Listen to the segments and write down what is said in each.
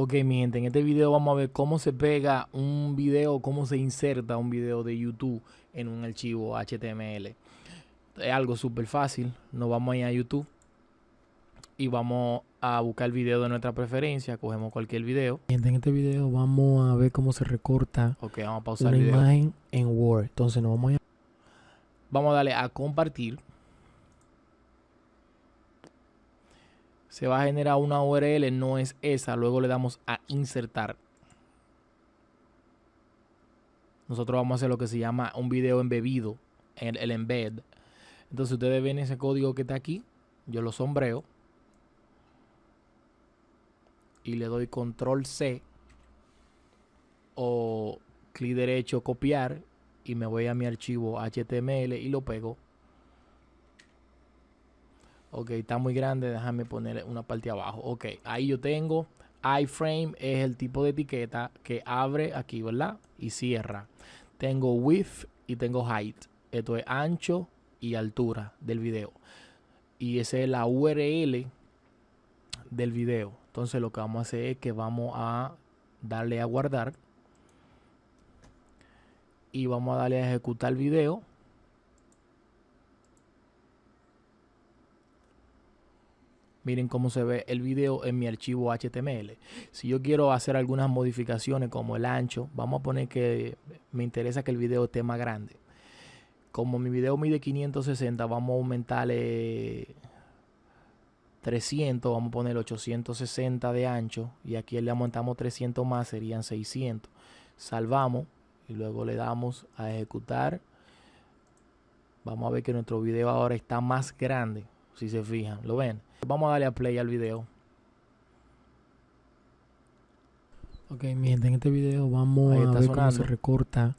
Ok, mi gente, en este video vamos a ver cómo se pega un video, cómo se inserta un video de YouTube en un archivo HTML. Es algo súper fácil. Nos vamos a ir a YouTube y vamos a buscar el video de nuestra preferencia. Cogemos cualquier video. Gente, en este video vamos a ver cómo se recorta Ok, vamos a pausar una el video. imagen en Word. Entonces nos vamos a Vamos a darle a compartir. Se va a generar una URL, no es esa. Luego le damos a insertar. Nosotros vamos a hacer lo que se llama un video embebido, el, el embed. Entonces ustedes ven ese código que está aquí. Yo lo sombreo. Y le doy control C. O clic derecho copiar y me voy a mi archivo HTML y lo pego. Ok, está muy grande, déjame poner una parte abajo. Ok, ahí yo tengo iframe, es el tipo de etiqueta que abre aquí, ¿verdad? Y cierra. Tengo width y tengo height. Esto es ancho y altura del video. Y esa es la URL del video. Entonces lo que vamos a hacer es que vamos a darle a guardar y vamos a darle a ejecutar video. Miren cómo se ve el video en mi archivo HTML. Si yo quiero hacer algunas modificaciones como el ancho, vamos a poner que me interesa que el video esté más grande. Como mi video mide 560, vamos a aumentarle 300, vamos a poner 860 de ancho y aquí le aumentamos 300 más, serían 600. Salvamos y luego le damos a ejecutar vamos a ver que nuestro video ahora está más grande si se fijan lo ven vamos a darle a play al video. Ok, mi gente, en este video vamos a ver cómo se sonando. recorta.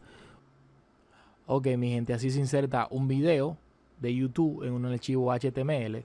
Ok mi gente así se inserta un video de youtube en un archivo html